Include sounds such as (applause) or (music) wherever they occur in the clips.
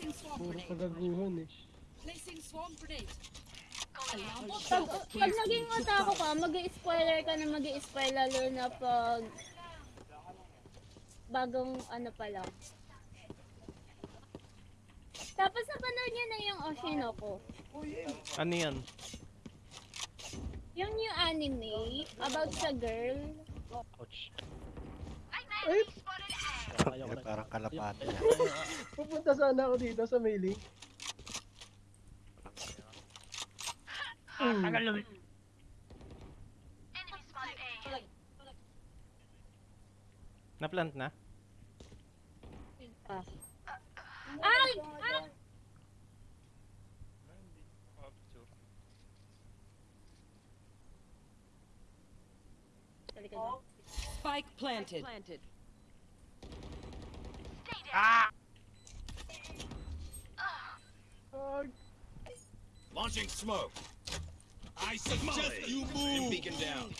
Placing swarm Puro grenade. kagaguhan eh. Placing swarm grenade. Pag, pag naging otako ka, mag-spoiler ka na mag-spoil lalo na pag bagong ano pa lang. Tapos napanood niyo na yung Oshinoko. Ano yan? Yung new anime about sa girl. Ouch. Ay, Eh, parang kalapati. ah. (laughs) pupunta sana ako dito sa mailing. Hmm. Na-plant na? Ah. Ay! Ah! Halika na. Spike planted. Ah, Launching smoke. I suggest you move. Beacon down.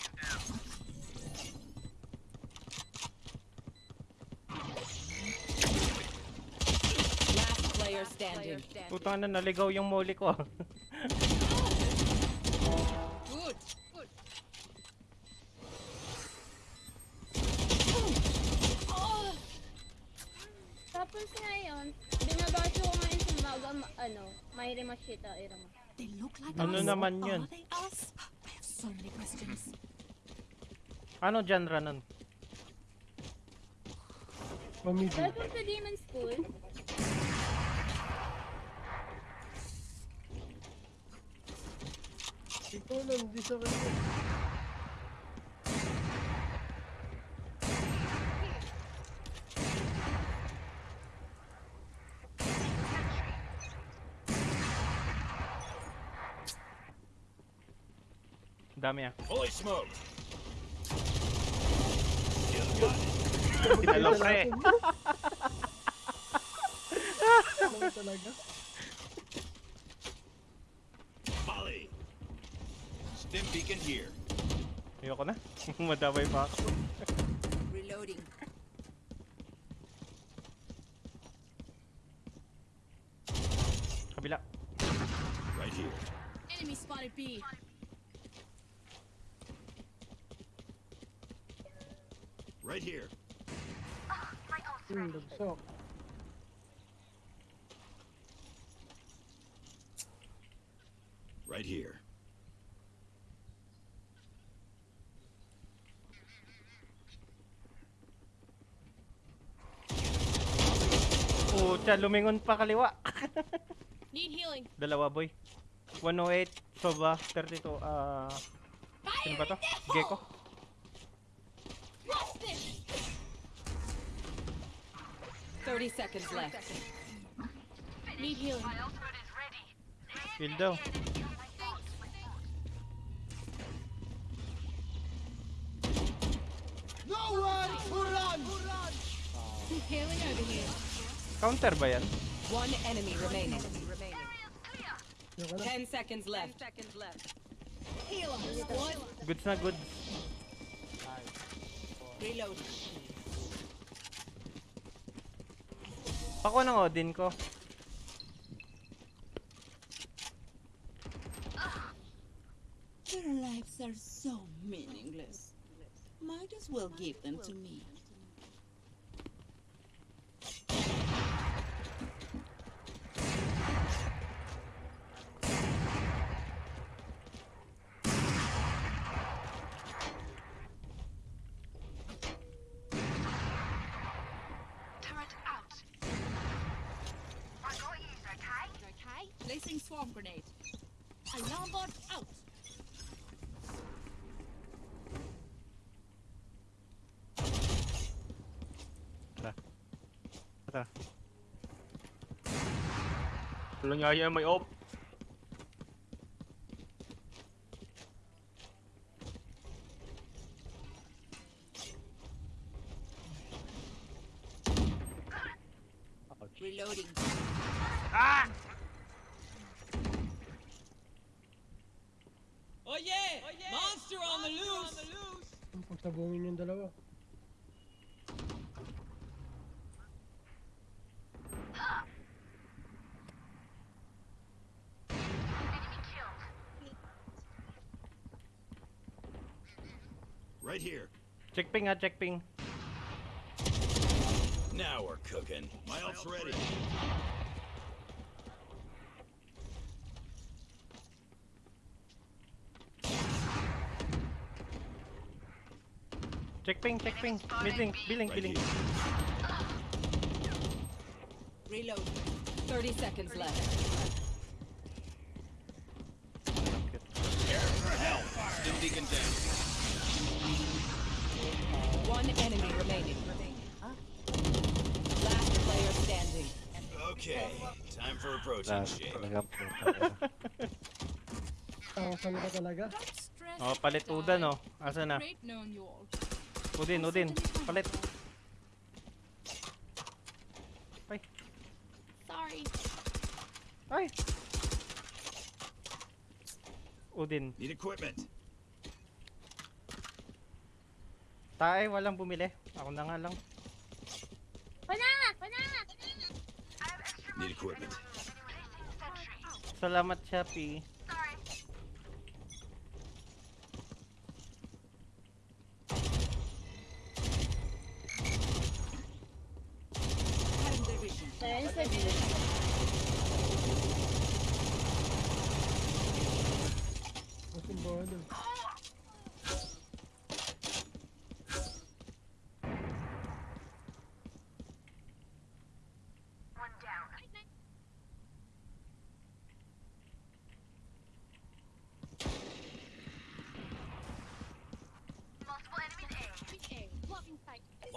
Last player standing. Putang na, naligaw yung moli ko. (laughs) ano, may rimashita, irama. They look like Ano us. naman yun? Are they us? I have so many questions. Ano genre nun? pamigil. Welcome to Demon School. Ikaw lang, di sa kanya. Dami ah. Fully smoked. Hello, pre. Talaga? Molly. Stim beacon here. Ayoko na. (laughs) Madamay pa ako. Reloading. Kabila. Right here. Enemy spotted B. Right here. Hmm, bagsak. Right here. Pucha, lumingon pa kaliwa. (laughs) Need healing. Dalawa boy. 108, Soba, 32, ah... sino ba to? Gecko? Thirty seconds left. Need healing. Kill daw. Healing over here. Counter ba yan? One enemy remaining. Yan ka. Ten seconds left. seconds left. Heal 'em. Goods na goods. Reload. Ako ng Odin ko. Their lives are so meaningless. Might as well give them to me. swarm grenade. Alarm bot out! Tụi nó nhờ my ốp Right here. Check ping ha, ah, check ping. Now we're cooking. My ult's ready. Check ping, check ping. Billing, billing, Right billing. Reload. 30 seconds left. Protein shake. na. Ang sana ka talaga. Oh, palit. Udan oh. Asa na? Udin, Udin. Palit. Ay, Sorry. ay. Udin. Need equipment. Tae, walang bumili. Ako na nga lang. Wala! Wala! Need equipment. Salamat, Shopee.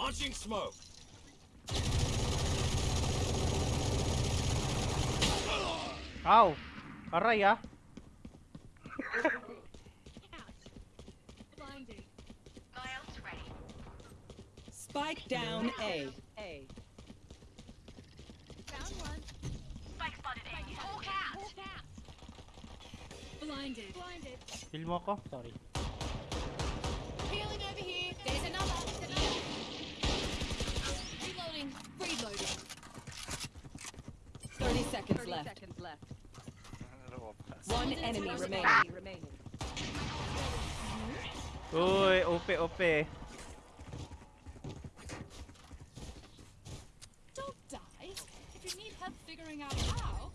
Launching smoke. Ow! Aray ah. Spike down A. A. Found one. Spike spotted A. Whole cat. Whole cat. Blinded. Blinded. Heal mo ko. Sorry. 30 seconds left. One enemy remaining. Uy, ope, ope. Don't die. If you need help figuring out how,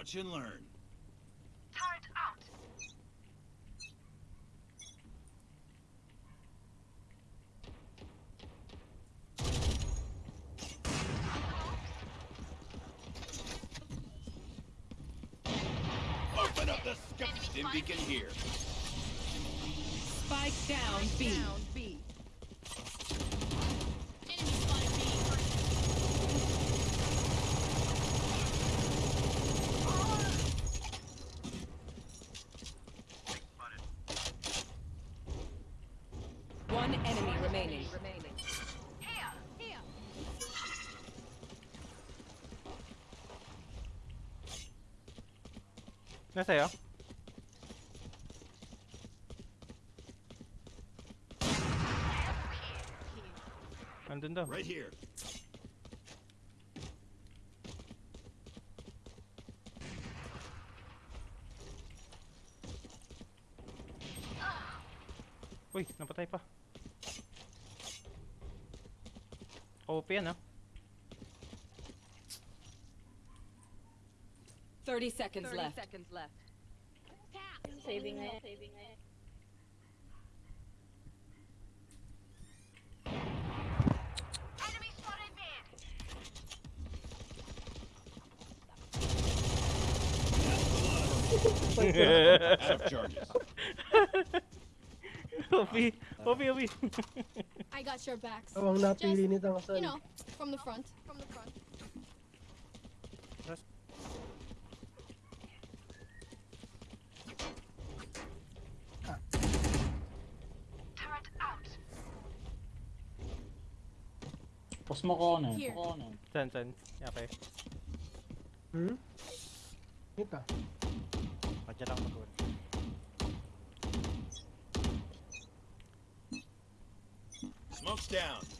Watch and learn. Turret out! Open up the scope! Then we can. Spike down, B. 빼세요. 안 된다. Right here. seconds 30 left. seconds left. I'm saving it. Saving it. Hopi, Hopi, Hopi. I got your backs. Oh, I'm not Just, you know, from the front. From the front. Pus mo ko ano. Here. Ko ano. San, san? Okay. Hmm? Ito. Kanya lang mag Smoke's down.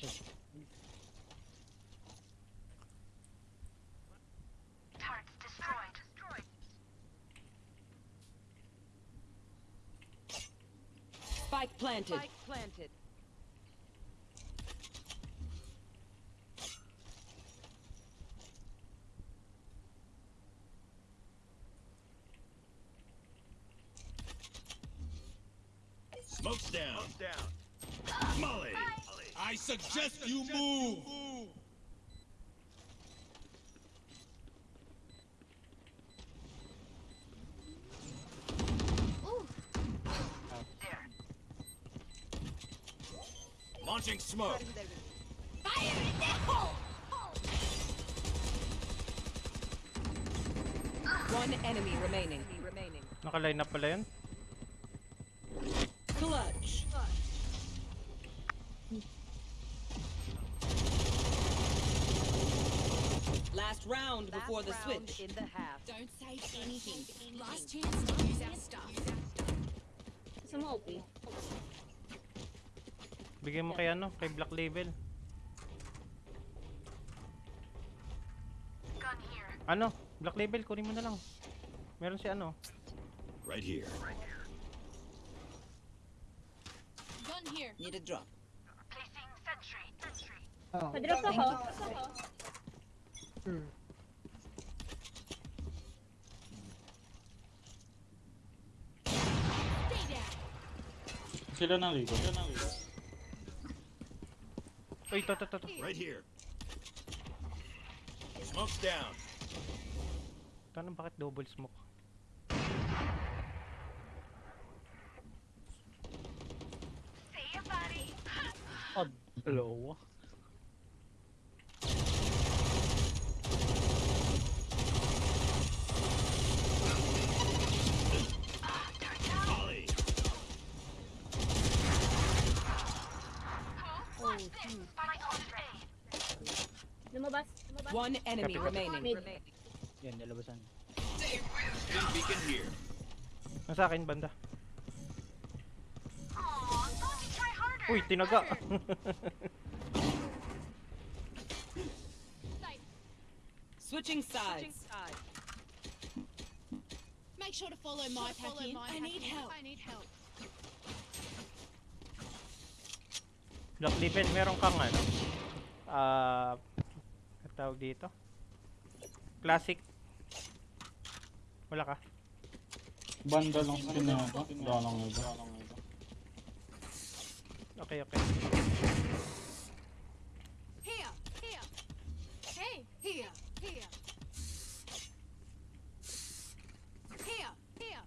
just... Spike planted. Spike planted. Launching smoke. One enemy remaining. Naka-line up pala yun. Clutch. Last round before the switch. In the half. Don't say anything. Last chance to use our stuff. Gusto mo OP? Bigyan mo kay ano, kay Black Label. Ano? Black Label, kunin mo na lang. Meron si ano. Right here. Gun here. Need a drop. Ah, Padrop ako. hmm. Stay down. Sila nang ligo. いたいたいたいた Right here. Smoke's down. Tanong bakit double smoke? Odd. Low. Lumabas. Lumabas. One enemy remaining. Mid. Yan, nalabasan. Beacon here. Nasa akin, banda. Uy, tinaga. Switching sides. Make sure to follow my pack in. I need help. I need help. Black Label, meron kang ano? Ah, uh, tawag dito? Classic. Wala ka? Banda lang skin na ito. Wala lang ito. Okay, okay. Here. Here. Hey. Here. Here. Here. Here.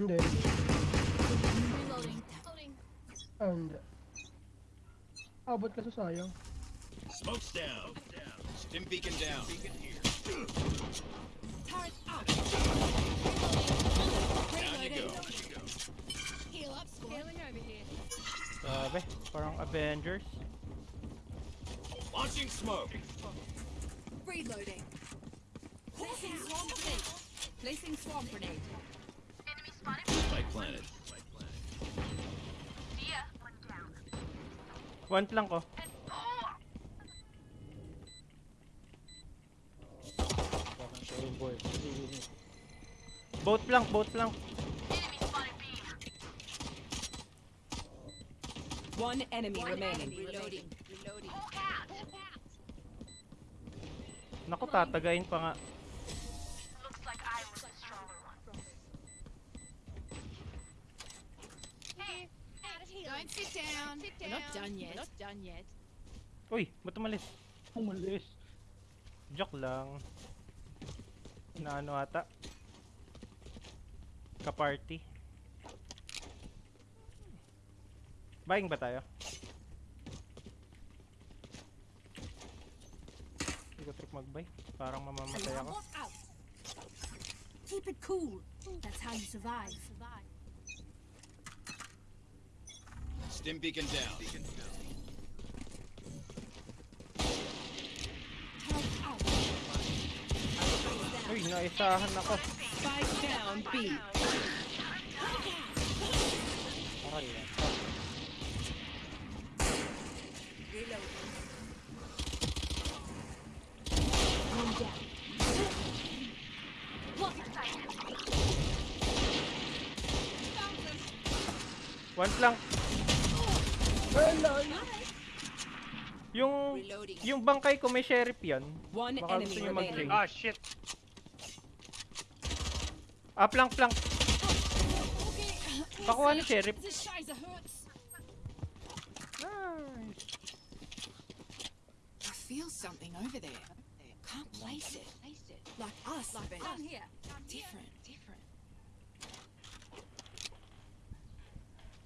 Hindi. Reloading. Reloading. Ah, hindi. Abot ka sa sayang. Smoke's down. Stim beacon down. Beacon here. Turret up. Down you go. Heal up, squad. Healing over here. Grabe, parang Avengers. Launching smoke. Reloading. Placing swamp grenade. Placing swamp grenade. Spike planted. One lang ko. Boat lang, boat lang. One enemy remaining. Reloading. Reloading. Naku, tatagain pa nga. Sit down. We're not done yet. We're not done yet. Uy, ba't umalis? Umalis. Joke lang. Inaano ata? Kaparty. Buying ba tayo? Hindi ko trip mag-buy. Parang mamamatay ako. Keep it cool. That's how you survive. Stim beacon down. Turret out. Uy, naisahan ako. Spike down B. Okay lang. One down. Look. Lang. Yung yung bangkay ko may sheriff yan. One Baka enemy gusto remaining. mag-drink. Ah, shit. Ah, plank, plank. Pakuha ni sheriff. Nice. I feel something over there. Can't place it. Like us, but Down here. different. Different.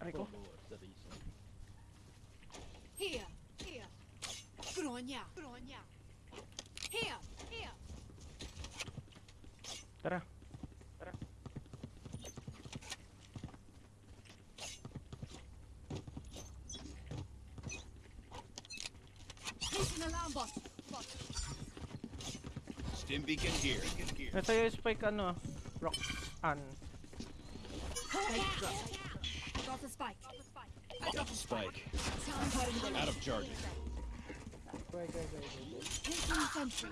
Aray ko. Tara. Tara. Stim beacon here. Ito yung spike ano, rock an. Got the spike. I got the spike. Out of charges. Wait, wait, wait, wait. Taking sentry.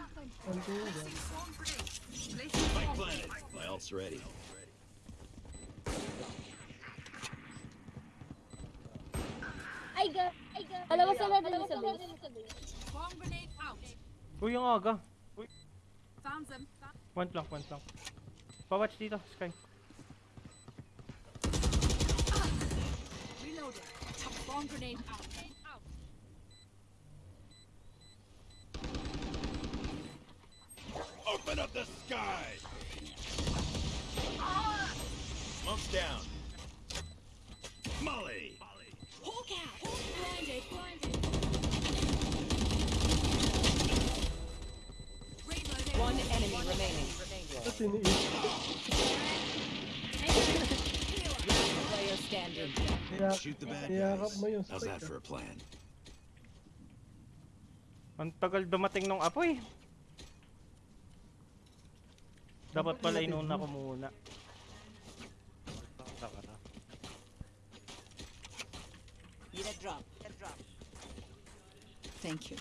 Spike planted. My ult's ready. Ay, ga. Ay. Dalawa sila dalawa sa. Bomb grenade out. Uy, yung aga. Found them. One plank, one plank. Pa-watch dito, Sky. Reloading. Bomb grenade out. Open up the sky! Smoke's down. Molly! Hawk out. Blinded. Blinded. One enemy remaining. Tapos tiniis. Player standing. Niyak- Shoot the bad niyakap guys. How's that for a plan? Ang tagal dumating nung apoy. Dapat pala inuna ko muna. Saka na. Need a drop. A drop. Thank you.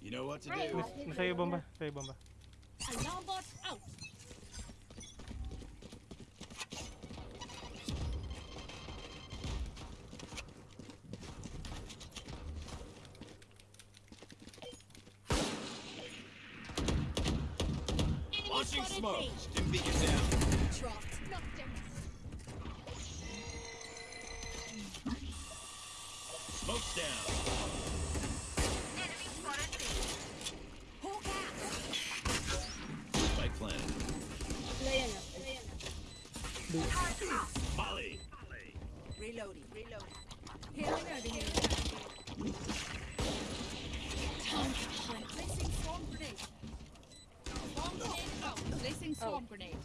You know what to do. Iyo bomba, nasa iyo bomba. Alarm bot out. Molly! Reloading. Reloading. Grenade. Out. Grenade.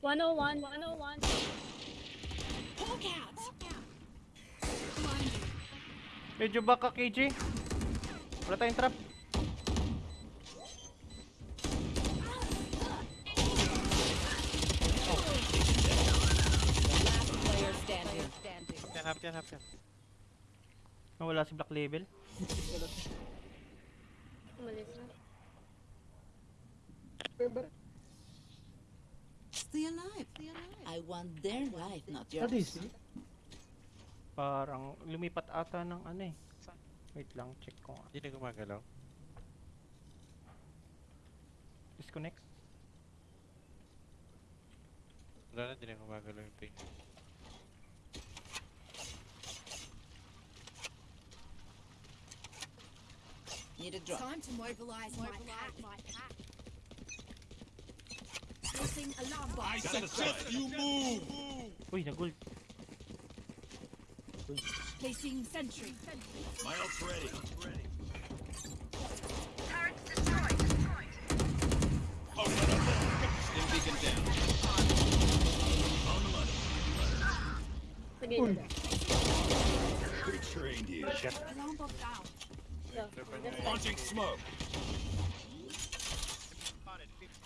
101, 101. Hawk out. Medyo back ka, KJ. Wala tayong trap. Hap yan, hap yan. Nawala si Black Label. Umalis na. Stay alive. Stay alive. I want their life, not yours. DC? Parang lumipat ata ng ano eh. Wait lang, check ko nga. Hindi na gumagalaw. Disconnect. Wala na, hindi na gumagalaw yung ping. Need a drop. Time to mobilize my pack. My pack. Placing alarm bot. I suggest you move! Uy, nagult. Placing sentry. My ult's ready. Oh, no, no, no. Stim beacon down. On the money. Sige, Smoke.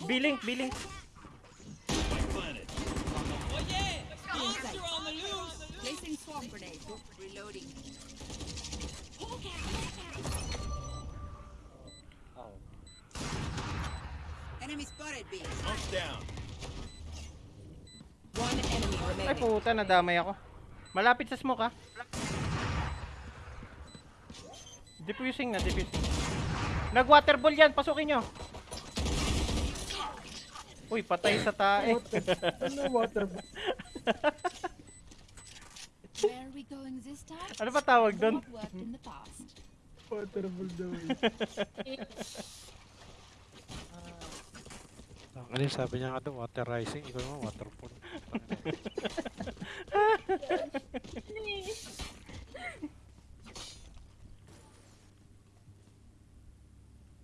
Billing, billing. Spike planted. Placing swarm grenade. Reloading. Enemy spotted B. Smoke's down. One enemy Ay remaining. puta, nadamay ako. Malapit sa smoke ha. Diffusing na, diffusing. Nag-waterball yan, pasukin nyo. Uy, patay sa tae. Ano water ba? Where are we going this time? ano ba tawag doon? What worked in the past? Water ball daw. Ang ano yung sabi niya nga doon, water rising. Ikaw naman, waterfall. (laughs)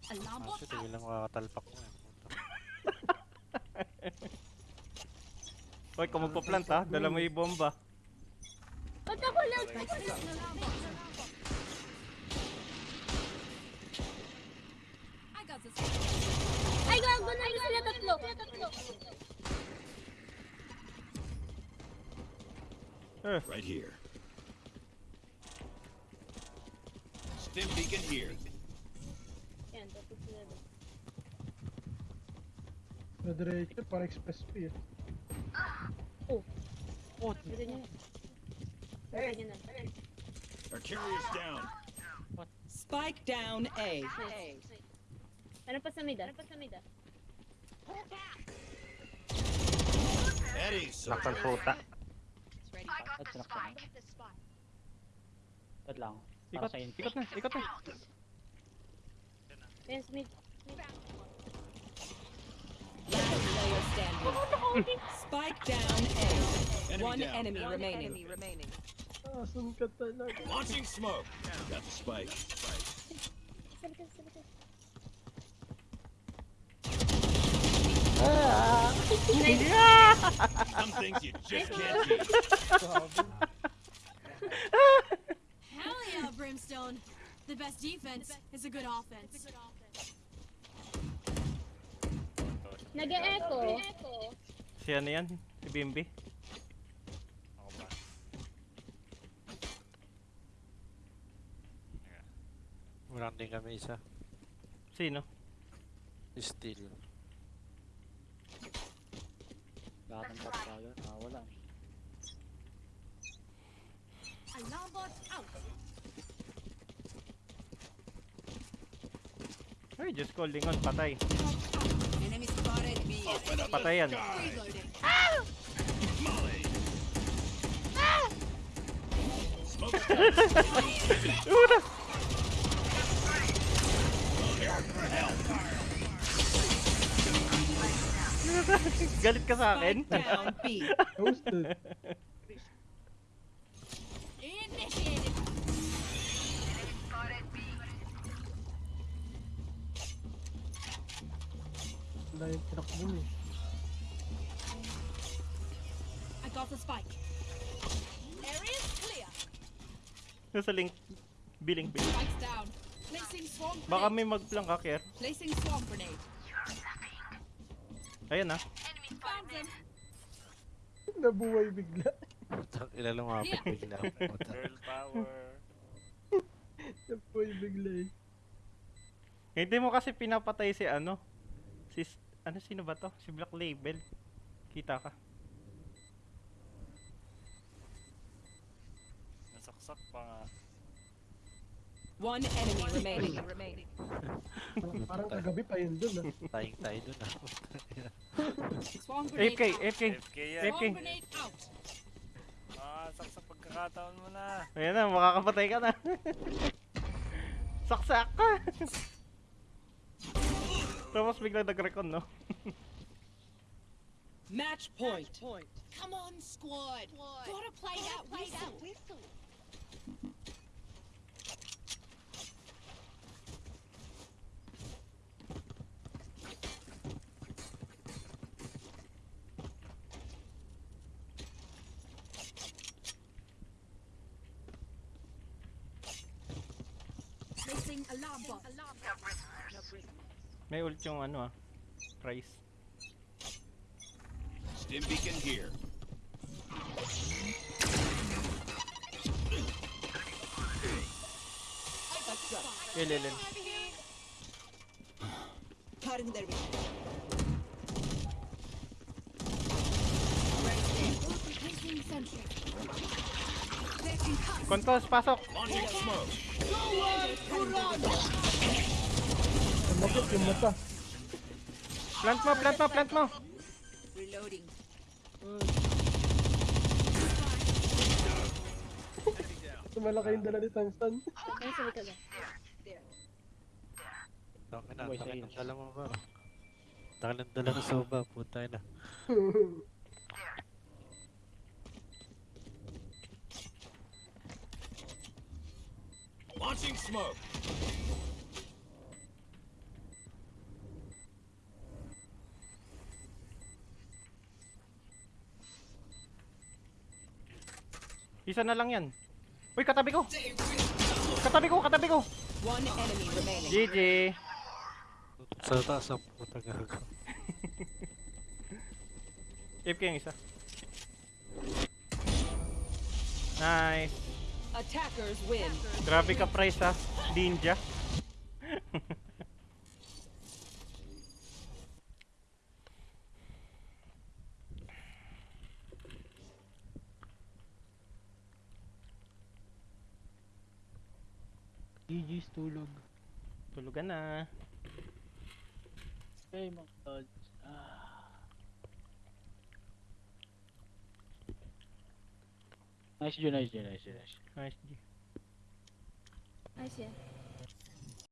Ah, bot shit, out. hindi lang makakatalpak mo eh. Puta. Uy, kung magpa-plant ha, dala mo yung bomba. Ba't ako lang? I got this. Ay, gago na sila tatlo. Right here. Stim beacon here. Ty panik spesuje. Down. What? Spike down A. A. Era pra samida, era pra samida. Eddie, so Nakal puta. Wait lang. Ikot, ikot na, ikot na. Yes, mid. mid standing. Spike down A. enemy One down. enemy remaining. Asan ka talaga? Launching smoke. Got the spike. Sa likod, sa likod. Some things you just can't (laughs) teach. Oh, Hell yeah, Brimstone. The best defense is a good offense. Nag-e-echo. Si ano yan? Si Bimbi? Ako ba? Wala din kami isa. Sino? Steel. Lahat ng top tayo. Ah, wala. Alarm bot out. Ay, just calling on, patay. B. Patay yan. Smoke's Galit ka sa akin? Down B. Wala yung tinakbo eh. I got the spike. Area's clear. Nasa link. Billing, billing. Spike's down. Placing swarm grenade. Baka may mag-plank ka, Kier. Placing swarm grenade. Ayan ah. Found them. Nabuhay bigla. Putang ila lumapit bigla. (laughs) Girl power. (laughs) Nabuhay bigla eh. Hindi mo kasi pinapatay si ano. Si, ano sino ba to? Si Black Label. Kita ka. Nasaksak pa nga. One enemy remaining. Parang, (laughs) parang kagabi pa yun dun ah. Taying tayo dun ah. FK yan. Grenade out. Ah, saksak pagkakataon mo na. Ayan na, makakapatay ka na. (laughs) Saksak ka! (laughs) Tapos bigla nag-recon, no? Match point. Come on, squad. Gotta play that whistle. Placing May ult yung ano ah. Price. Stim beacon here. Il, il, il. Cutting their sentry. Kontos, pasok! Sumakit yung mata. Plant mo, plant mo, plant mo! Reloading. Malaki yung dala ni Samson. Ay, sabi ka lang. Tangin na, tangin sa ng dala mo ba? Tangin ng dala ng soba, puta na. Launching smoke. Isa na lang yan. Uy, katabi ko! Katabi ko, katabi ko! One enemy remaining. GG! Sa taas ang puta gago. (laughs) AFK yung isa. Nice! Attackers win. Grabe ka price ha, ninja. GG's tulog. Tulugan na. Hey mga tods. Ah. Nice Joe, nice Joe, nice Joe, nice. Nice G. Nice yan.